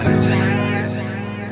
apologize.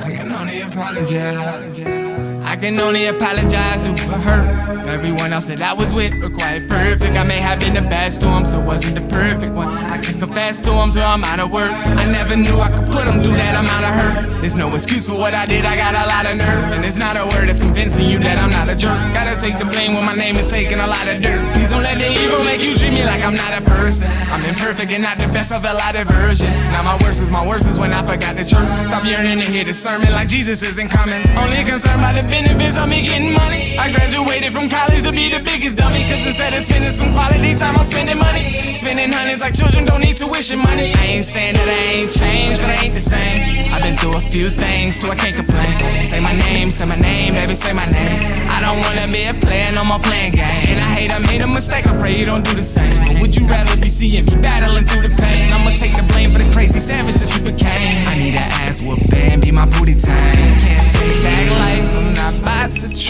I can only apologize. I can only apologize to her. Everyone else that I was with were quite perfect. I may have been the bad storm, so wasn't the perfect one. I can confess to them till I'm out of work. I never knew I could put them through that amount of hurt. There's no excuse for what I did, I got a lot of nerve. And it's not a word that's convincing you that I'm not a jerk. Gotta take the blame when my name is taking a lot of dirt. Please don't let the evil make you treat me like I'm not a person. I'm imperfect and not the best of a lot of version. Now my worst is my worst is when I forgot the church. Stop yearning to hear the sermon like Jesus isn't coming. Only concerned by the benefits me getting money. I graduated from college to be the biggest dummy. Cause instead of spending some quality time, I'm spending money. Spending hundreds like children don't need tuition money. I ain't saying that I ain't changed, but I ain't the same. I've been through a few things, too, I can't complain. Say my name, say my name, baby, say my name. I don't wanna be a player, no more playing game. And I hate I made a mistake, I pray you don't do the same. But would you rather be seeing me battling through the pain? I'ma take the blame for the crazy savage that you became. I need an ass whooping, be my booty time.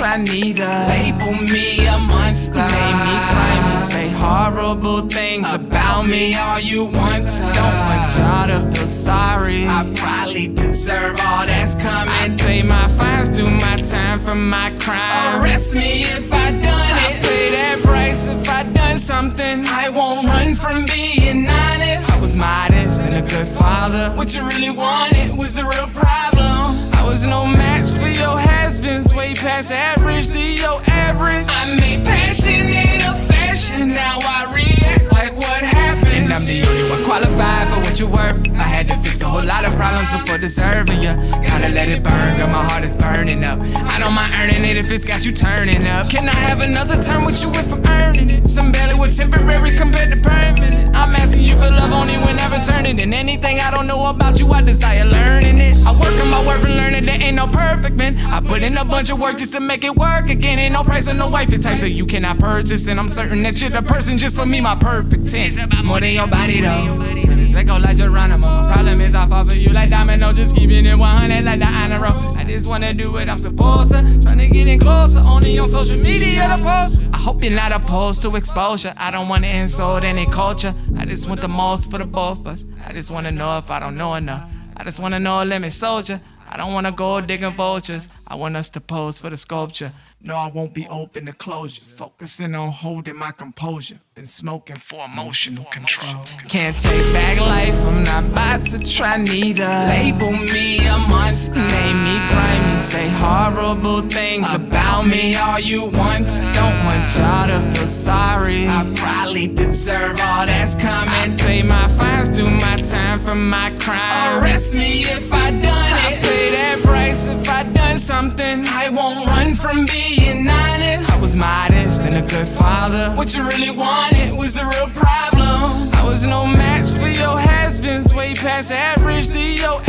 Neither. Label me a monster, make me climb and say horrible things about me all you want to. Don't want y'all to feel sorry. I probably deserve all that's coming. I pay my fines, do my time for my crime. Arrest me if I done it. I pay that price if I done something. I won't run from being honest. I was modest and a good father. What you really wanted was the real problem. Past average to your average. I made passionate a fashion, now I react like what happened. And I'm the only one qualified for what you're worth. I had to fix a whole lot of problems before deserving you. Gotta let it burn, girl, my heart is burning up. I don't mind earning it if it's got you turning up. Can I have another turn with you if I'm earning it? Some barely with temporary compared to permanent. I'm asking you for love only whenever turning. And anything I don't know about you, I desire learning it. Worth and learning there ain't no perfect man. I put in a bunch of work just to make it work again. Ain't no price on no wifey type, so you cannot purchase. And I'm certain that you're the person just for me, my perfect 10. It's about more than your body though. Let go like Geronimo. My problem is, I fall for you like domino. Just keeping it 100 like the honor roll. I just wanna do what I'm supposed to. Tryna get in closer, only on social media to post. I hope you're not opposed to exposure. I don't wanna insult any culture. I just want the most for the both of us. I just wanna know if I don't know enough. I just wanna know a limit soldier. I don't wanna go digging vultures. I want us to pose for the sculpture. No, I won't be open to closure. Focusing on holding my composure. Been smoking for emotional control. Can't take back life, I'm not about to try neither. Label me a monster, name me grimy, say horrible things about me all you want. Don't want y'all to feel sorry. I probably deserve all that's coming. My my time for my crime. Arrest me if I done it. I pay that price if I done something. I won't run from being honest. I was modest and a good father. What you really wanted was the real problem. I was no match for your has-beens, way past average to your